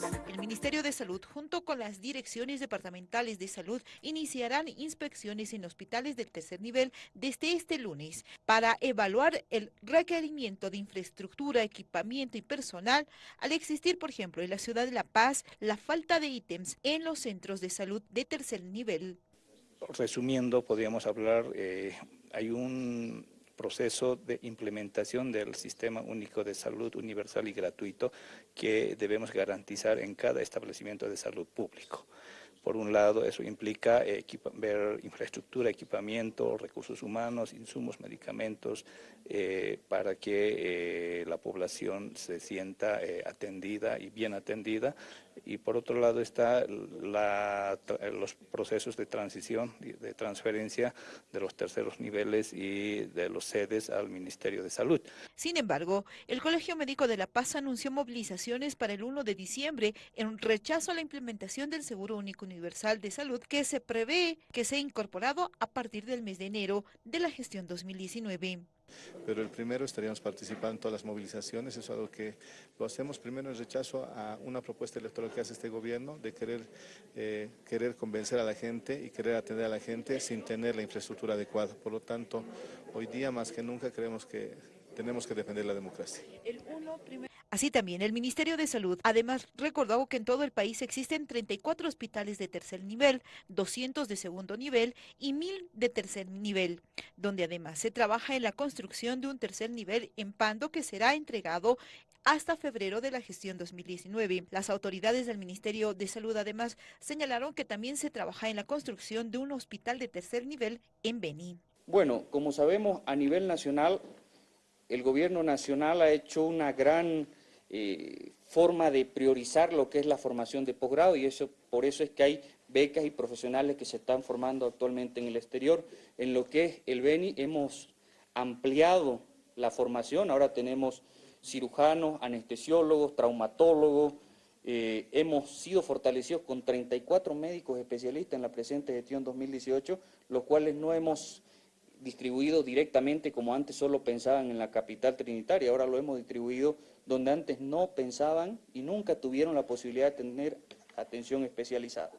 El Ministerio de Salud, junto con las direcciones departamentales de salud, iniciarán inspecciones en hospitales del tercer nivel desde este lunes para evaluar el requerimiento de infraestructura, equipamiento y personal al existir, por ejemplo, en la ciudad de La Paz, la falta de ítems en los centros de salud de tercer nivel. Resumiendo, podríamos hablar, eh, hay un proceso de implementación del Sistema Único de Salud Universal y Gratuito que debemos garantizar en cada establecimiento de salud público. Por un lado, eso implica ver infraestructura, equipamiento, recursos humanos, insumos, medicamentos, eh, para que eh, la población se sienta eh, atendida y bien atendida. Y por otro lado está los procesos de transición, de transferencia de los terceros niveles y de los sedes al Ministerio de Salud. Sin embargo, el Colegio Médico de La Paz anunció movilizaciones para el 1 de diciembre en rechazo a la implementación del Seguro Único Universal de Salud que se prevé que sea incorporado a partir del mes de enero de la gestión 2019 pero el primero estaríamos participando en todas las movilizaciones, eso es algo que lo hacemos primero en rechazo a una propuesta electoral que hace este gobierno de querer, eh, querer convencer a la gente y querer atender a la gente sin tener la infraestructura adecuada. Por lo tanto, hoy día más que nunca creemos que tenemos que defender la democracia. Así también, el Ministerio de Salud además recordó que en todo el país existen 34 hospitales de tercer nivel, 200 de segundo nivel y 1000 de tercer nivel, donde además se trabaja en la construcción de un tercer nivel en Pando que será entregado hasta febrero de la gestión 2019. Las autoridades del Ministerio de Salud además señalaron que también se trabaja en la construcción de un hospital de tercer nivel en Beni. Bueno, como sabemos, a nivel nacional, el gobierno nacional ha hecho una gran eh, forma de priorizar lo que es la formación de posgrado y eso por eso es que hay becas y profesionales que se están formando actualmente en el exterior. En lo que es el BENI hemos ampliado la formación, ahora tenemos cirujanos, anestesiólogos, traumatólogos, eh, hemos sido fortalecidos con 34 médicos especialistas en la presente gestión 2018, los cuales no hemos distribuido directamente como antes solo pensaban en la capital trinitaria, ahora lo hemos distribuido donde antes no pensaban y nunca tuvieron la posibilidad de tener atención especializada.